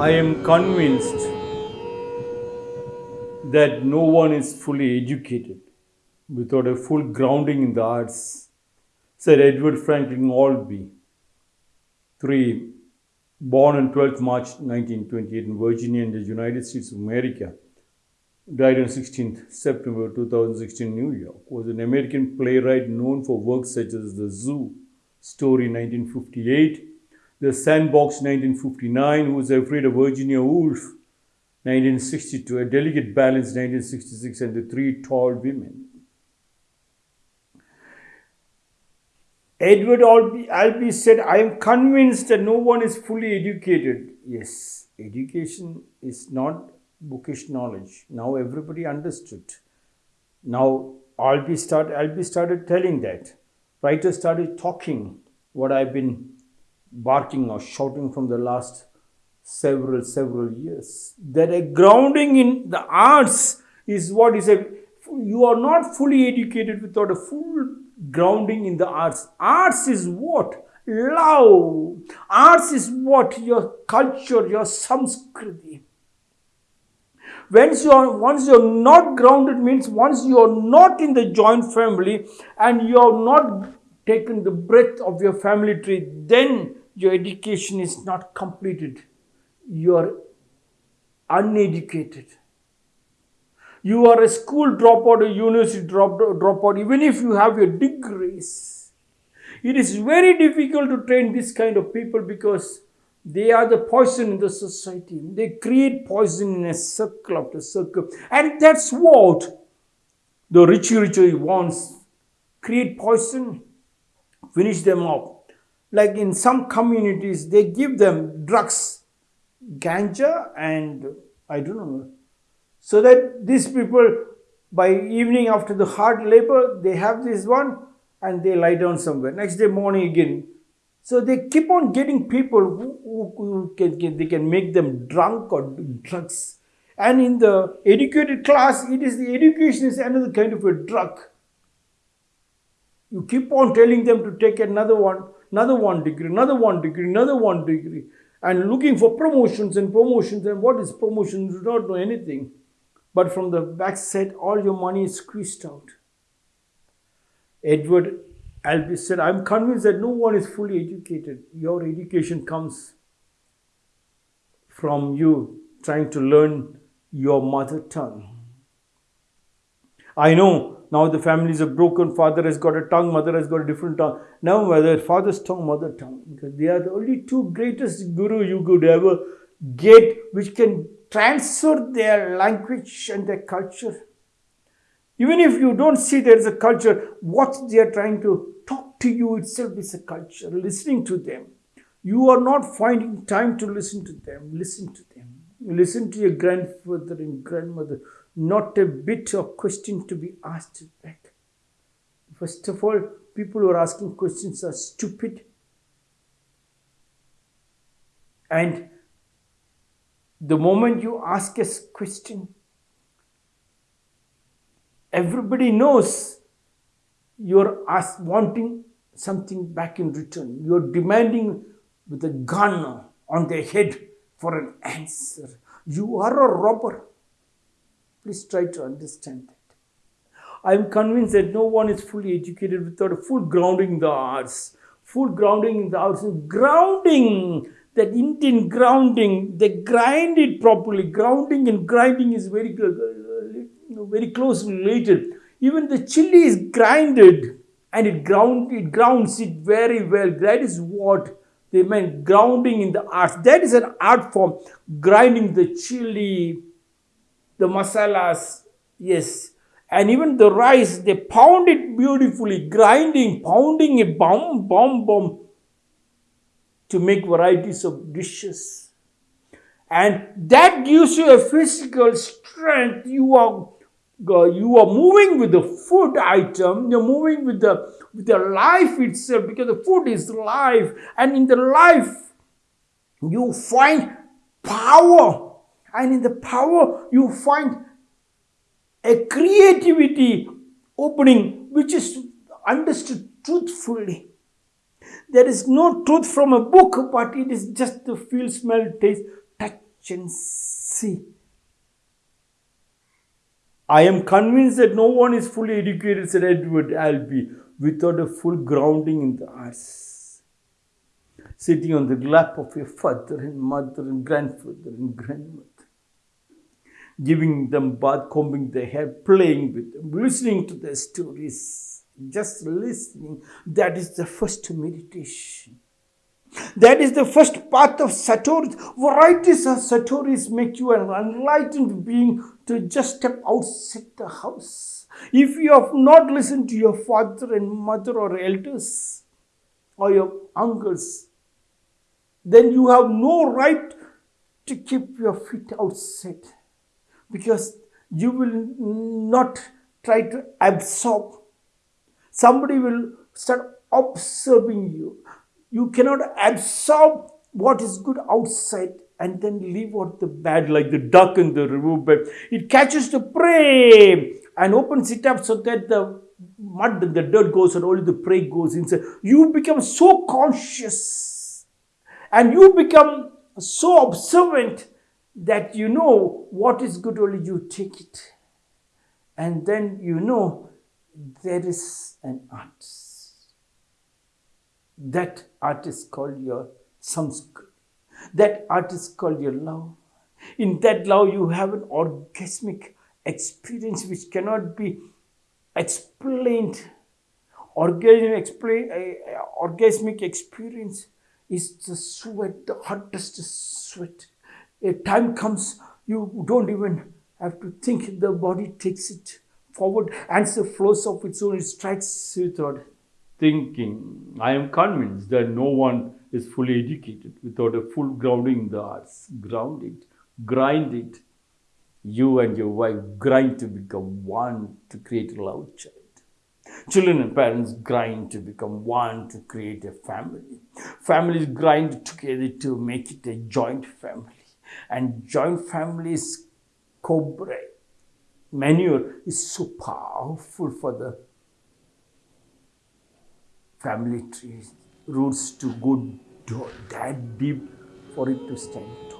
I am convinced that no one is fully educated without a full grounding in the arts, said Edward Franklin Albee. 3. Born on 12th March 1928 in Virginia in the United States of America, died on 16th September 2016 in New York, was an American playwright known for works such as The Zoo, Story 1958, The Sandbox 1959, Who was Afraid of Virginia Woolf 1962, A Delicate Balance 1966, and The Three Tall Women. Edward Albee, Albee said, I am convinced that no one is fully educated. Yes, education is not bookish knowledge. Now everybody understood. Now Albee, start, Albee started telling that. Writers started talking what I've been barking or shouting from the last several, several years. That a grounding in the arts is what is a, you are not fully educated without a full grounding in the arts. Arts is what? Love. Arts is what? Your culture, your Sanskriti. Once you're, once you're not grounded means once you're not in the joint family and you're not taken the breath of your family tree, then your education is not completed. You're uneducated. You are a school dropout, a university dropout, even if you have your degrees. It is very difficult to train this kind of people because they are the poison in the society. They create poison in a circle after circle. And that's what the rich, Richie wants. Create poison, finish them up. Like in some communities, they give them drugs, ganja and I don't know. So that these people, by evening after the hard labor, they have this one and they lie down somewhere. Next day morning again, so they keep on getting people who, who, who can, can, they can make them drunk or drugs. And in the educated class, it is the education is another kind of a drug. You keep on telling them to take another one, another one degree, another one degree, another one degree, and looking for promotions and promotions. And what is promotion? You do not know anything. But from the back backside, all your money is squeezed out. Edward Albee said, I'm convinced that no one is fully educated. Your education comes from you trying to learn your mother tongue. I know now the families are broken. Father has got a tongue, mother has got a different tongue. Now, whether father's tongue, mother tongue, because they are the only two greatest guru you could ever get, which can transfer their language and their culture. Even if you don't see there is a culture, what they are trying to talk to you itself is a culture, listening to them. You are not finding time to listen to them. Listen to them. Listen to your grandfather and grandmother. Not a bit of question to be asked back. First of all, people who are asking questions are stupid. And the moment you ask a question, everybody knows you're ask, wanting something back in return. You're demanding with a gun on their head for an answer. You are a robber. Please try to understand that. I am convinced that no one is fully educated without a full grounding in the arts. Full grounding in the arts. Grounding, that Indian grounding, they grind it properly. Grounding and grinding is very very closely related. Even the chili is grinded and it ground it grounds it very well. That is what they meant grounding in the art. That is an art form. Grinding the chili, the masalas, yes. And even the rice, they pound it beautifully, grinding, pounding it, bum, bum, bum, to make varieties of dishes. And that gives you a physical strength. You are you are moving with the food item, you're moving with the with the life itself because the food is life, and in the life you find power, and in the power you find a creativity opening which is understood truthfully. There is no truth from a book, but it is just the feel, smell, taste, touch, efficiency. I am convinced that no one is fully educated, said Edward Albee, without a full grounding in the arts. Sitting on the lap of your father and mother and grandfather and grandmother, giving them bath, combing their hair, playing with them, listening to their stories, just listening, that is the first meditation. That is the first path of Satori. Varieties of Satoris make you an enlightened being to just step outside the house. If you have not listened to your father and mother or elders or your uncles, then you have no right to keep your feet outside because you will not try to absorb. Somebody will start observing you. You cannot absorb what is good outside and then leave out the bad like the duck in the river riverbed. It catches the prey and opens it up so that the mud and the dirt goes and only the prey goes inside. You become so conscious and you become so observant that you know what is good, only you take it. And then you know there is an art that art is called your samskrit. That art is called your love. In that love, you have an orgasmic experience which cannot be explained. Orgasm explain, uh, orgasmic experience is the sweat, the hottest sweat. A time comes, you don't even have to think, the body takes it forward and the flows of its own, it strikes without thinking. I am convinced that no one is fully educated without a full grounding in the arts. Ground it, grind it. You and your wife grind to become one to create a love child. Children and parents grind to become one to create a family. Families grind together to make it a joint family. And joint families cobra manure is so powerful for the family tree roots to go that deep for it to stand tall.